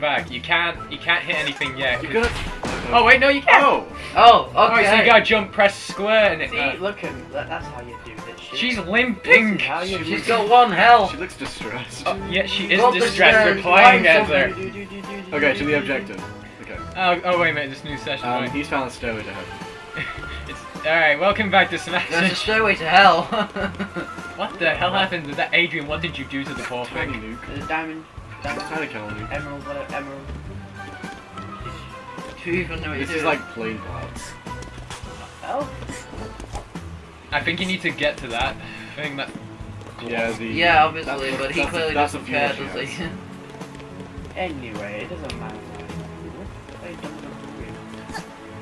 welcome back. You can't, you can't hit anything yet. You're 'cause- gonna. Oh wait, no, you can't. Oh! Oh, okay. Oh, so you gotta jump, press square, and it. See, uh, look at that's how you do this shit. she's limping. This how you- She's got one health. She looks distressed. Oh, yeah, she is Go distressed. We're playing find as her. Okay, do, to the do. objective. Okay. Oh, oh wait a minute, this new session. Um, wait. he's found a stairway to heaven. it's all right. Welcome back to Smash. There's a stairway to hell. What the hell happened to that, Adrian? What did you do to the poor thing? nuke. There's a diamond, diamond, Tiny kill nuke. emerald, whatever, emerald. Do you even know what This is doing? like plain parts. Oh. I think you need to get to that thing. That. Yeah, the. Yeah, obviously, that's- but he that's- clearly that's doesn't the care, does he? has. anyway, it doesn't matter.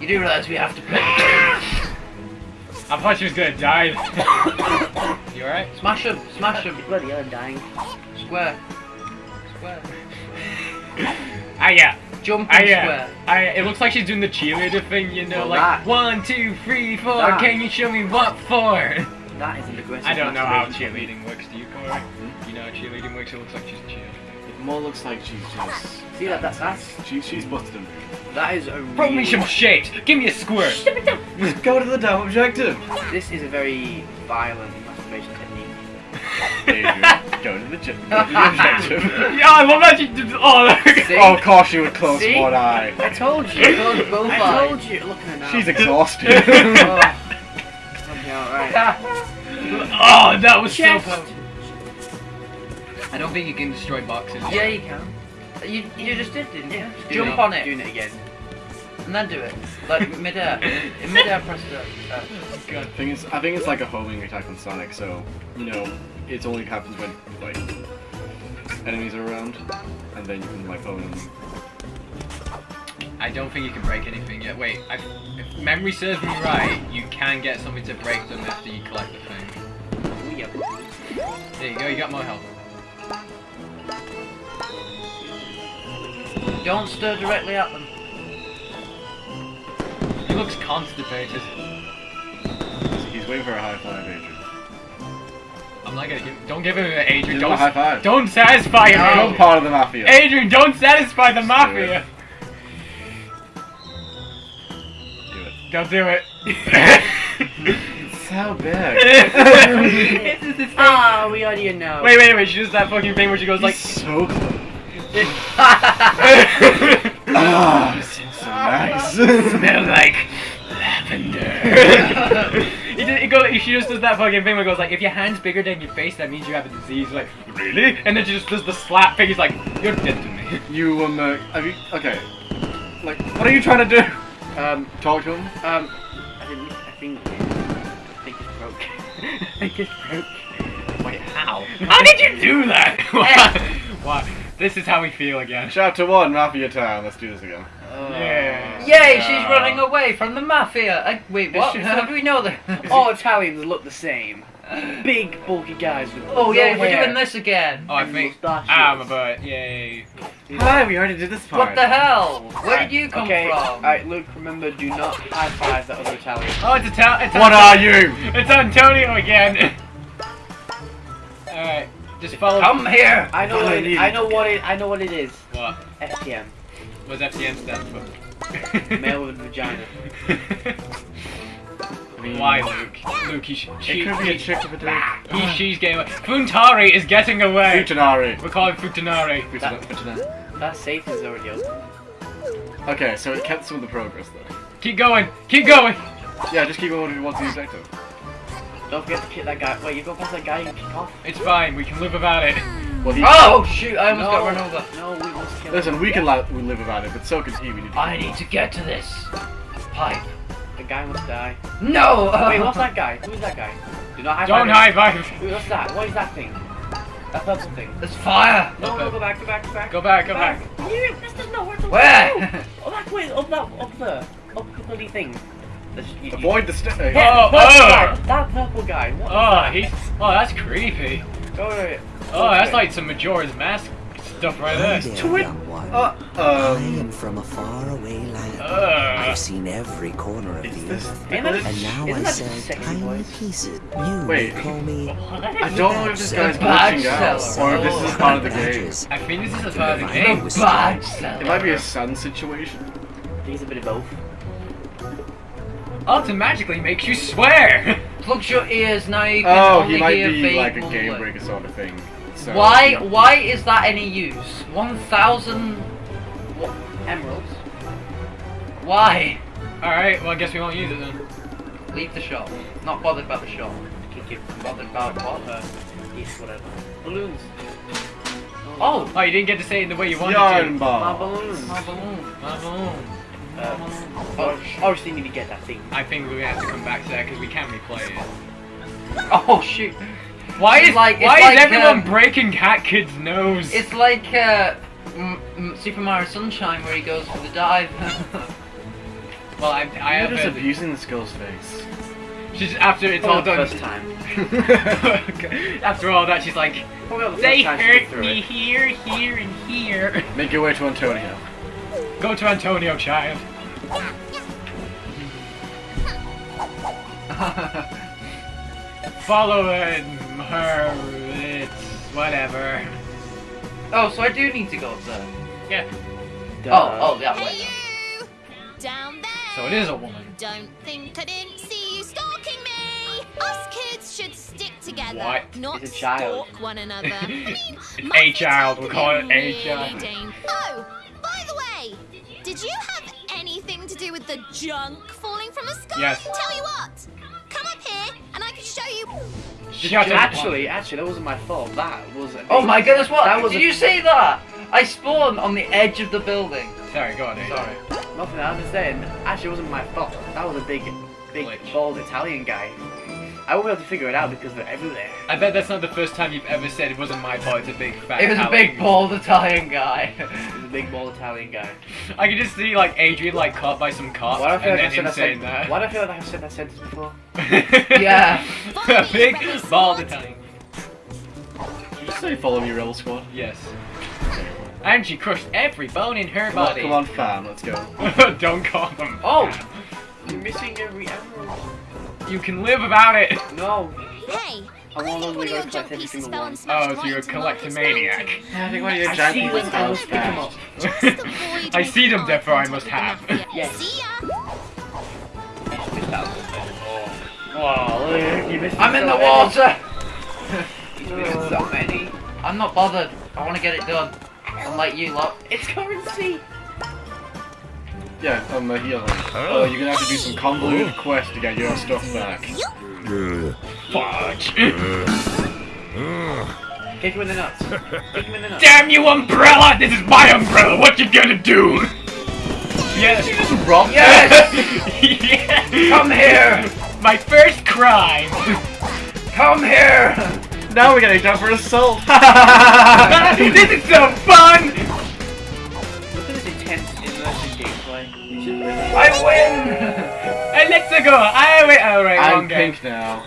You do realize we have to play the game. I thought she was gonna die. you alright? Smash him, smash him. Bloody hell, I'm dying. Square. Ah yeah. Jump Ah and yeah. square. Ah, yeah. It looks like she's doing the cheerleader thing, you know, Well, like that- one, two, three, four. that- Can you show me what for? That is an aggressive I don't know how cheerleading works. Do you, Corey? You know how cheerleading works. It looks like she's cheering. It more looks like she's just. See that? That's that's She, she's busted him. that is a Throw me some shit. Give me a squirt. Go to the damn objective! This is a very violent masturbation technique. Adrian, go to the, j- go to the objective. yeah, I love that she did. Oh, See? Oh, of course she would close See? one eye. I told you. I told you both I eyes. told you. Look at her now. She's exhausted. oh. Okay, alright. oh, that was Chest. so. Powerful. I don't think you can destroy boxes. Yeah, you can. You, you just did, didn't you? Do Jump it. on it. Doing it again. And then do it. Like mid-air. In mid-air, press the... Uh, God. thing is, I think it's like a homing attack on Sonic, so, you know, it only happens when, like, enemies are around, and then you can, like, hone them. I don't think you can break anything yet. Wait, I, if memory serves me right, you can get something to break them after you collect the thing. There you go, you got more health. Don't stir directly at them. He looks constipated. He's waiting for a high five, Adrian. I'm not gonna give. Don't give him an Adrian. Don't. a high five. Don't satisfy him. You're part of the mafia. Adrian, don't satisfy the do mafia. Do it. Don't do it. It's so big. It's just this thing. Ah, we already know. Wait, wait, wait. She does that fucking thing where she goes like. So close. Ah, this is so nice. like lavender. he, did, he goes, she just does that fucking thing where it goes like, if your hand's bigger than your face, that means you have a disease. Like, really? And then she just does the slap thing. He's like, you're dead to me. you um, uh, have you? Okay. Like, what are you trying to do? um, Talk to him. um, I think, I think, I think it's broke. I think it's broke. Wait, how? How did you do that? Why? Why? This is how we feel again. Chapter one, Mafia Town. Let's do this again. Yeah. Yay, she's Uh, running away from the mafia. I, wait, what? she- How do we know that? All Italians look the same. Big, bulky guys with Oh yeah, we're hair. doing this again. Oh, I think. Mustaches. Ah, my butt. Yay. Hi, we already did this part. What the hell? Where did you come Okay, from? alright, Luke, remember, do not high five that other Italian. Oh, it's a town. It's What Anto- are you? It's Antonio again. Alright, just follow. Come here. I know what it. I know what it, I know what it is. What? FTM, What's FTM stand for? male with vagina. Why, Luke? Luke, he, sh- she, It could be a trick of a day. he, she's getting away. Funtari is getting away. Futanari. We're calling Futanari. Futan- Futanari. That safe is already open. Okay, so it kept some of the progress though. Keep going. Keep going. Yeah, just keep going what's the objective. Don't forget to kick that guy. Wait, you go past that guy and kick off? It's fine. We can live without it. Well, he, Oh shoot! I almost no, got run over. No, we must kill listen, him. we can li- we live without it, but so can he. We need to. I need to get to this pipe. The guy must die. No. Wait, what's that guy? Who is that guy? Do not high Don't high five. Wait, What's that? What is that thing? That purple thing. There's fire. No, no, go back, go back, go back. Go back. Go back. You, this does not work. Where? Oh, that way, up that, up there. Up the bloody thing. This, you, you- Avoid the st- uh, Yeah, Oh, oh. guy. That purple guy. What is Oh, that? he's. Oh, that's creepy. Go, wait, wait. Oh, that's like some Majora's Mask stuff right there. There, To young one. Uh, I um, am from a faraway land. Uh. I've seen every corner of Is the earth. And now I that sell tiny voice? pieces. You Wait. may call me I don't know if this guy's bad glitching out or if this is part of the game. I think this is a part of the game. wisdom. Bad It might be a sun situation. I think it's a bit of both. Automatically makes you swear. Plug your ears now. You can Oh, he might be like a game breaker sort of thing. So Why? Why is that any use? One thousand. Emeralds. Why? All right. Well, I guess we won't use it then. Leave the shop. Not bothered about the shop. Kick it. Bothered about what? Uh, yes, whatever. Balloons. Oh, Oh, you didn't get to say it the way you wanted Yarn to. My ball. balloons. my balloon. My balloon. Uh, oh, obviously need to get that thing. I think we're gonna have to come back to that because we can't replay it. Oh shoot! Why is like- it's why like, is everyone um, breaking Hat Kid's nose? It's like uh, m- m- Super Mario Sunshine where he goes for the dive. well, I, I You're have just abusing the skills face. She's after it's For all done. first time. Okay. After all that, she's like, Probably not the they first time she get hurt me it. here, here, and here. Make your way to Antonio. Go to Antonio, child. Following her, it's whatever. oh, so I do need to go up there. Yeah. Oh, oh, that Hey way. you! Down there! So it is a woman. Don't think I didn't see you stalking me! Us kids should stick together, What? not It's a child. stalk one another. I mean, a child, we'll call it a child. Oh, by the way, did you have anything to do with the junk falling from the sky? Yes. Tell you what, show you. Shut up. Actually, actually, that wasn't my fault. That was. A Oh my goodness! What? That was Did a- you see that? I spawned on the edge of the building. Sorry, go on. Aiden. Sorry. Nothing. I was saying. Actually, it wasn't my fault. That was a big, big, Glitch. bald Italian guy. I won't be able to figure it out because they're everywhere. I bet that's not the first time you've ever said it wasn't my fault. It's a big fat. It was a big bald Italian guy. He's a big, bald Italian guy. I can just see like Adrian like caught by some cops Why do I feel and like I then him saying that? that. Why do I feel like I've said that sentence before? Yeah. a big bald Italian. Did you say follow me, Rebel Squad? Yes. And she crushed every bone in her Come on, body. come on, fam, let's go. Don't call them. Oh! You're missing every emerald. You can live without it. No. Hey, I I want to one of go collect every single one. Oh, so you're a into Marcus collectomaniac. I think one of your I giant see pieces them, fell I'll and pick 'em up. smashed. Just avoid I see them, therefore I must have. Yes. See ya! Wow, look, you I'm in the many. water. You so many. I'm not bothered. I want to get it done. Unlike you lot. It's currency. Yeah, on the heel. Oh, you're gonna have to do some convoluted quest to get your stuff back. Fudge. Kick him in the nuts. Kick him in the nuts. Damn you, umbrella! This is my umbrella. What you gonna do? Yes. You just robbed Yes! yeah. Come here. My first crime. Come here. Now we're getting done for assault. this is so fun. Gameplay. You should. I win. Hey, let's go. I wait. Oh, I'm game. pink now.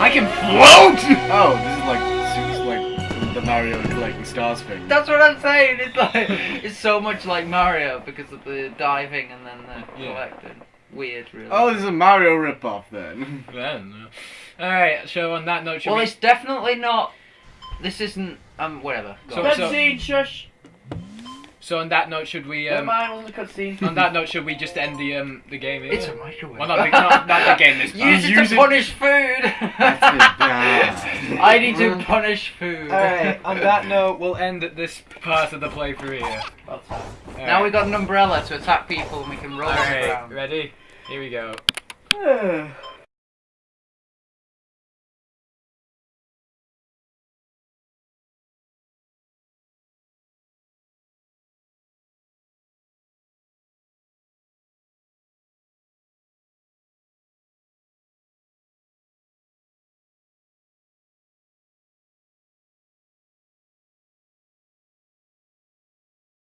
I can float. Oh, this is like this is like the Mario collecting stars thing. That's what I'm saying. It's like it's so much like Mario because of the diving and then the Yeah. collecting. Weird, really. Oh, this is a Mario ripoff then. Then, all right. So on that note, well, we? it's definitely not. This isn't. Um, whatever. Go So- on. so- shush. So on that note, should we? Never Um, mind, wasn't a cutscene. on that note, should we just end the um the game here? It's a microwave. Well, not the, not, not the game this time. Use it Use to it- punish food. That's. I need to punish food. Alright, on that note, we'll end this part of the playthrough here. About time. Now we got an umbrella to attack people and we can roll Alright, around. ready? Here we go.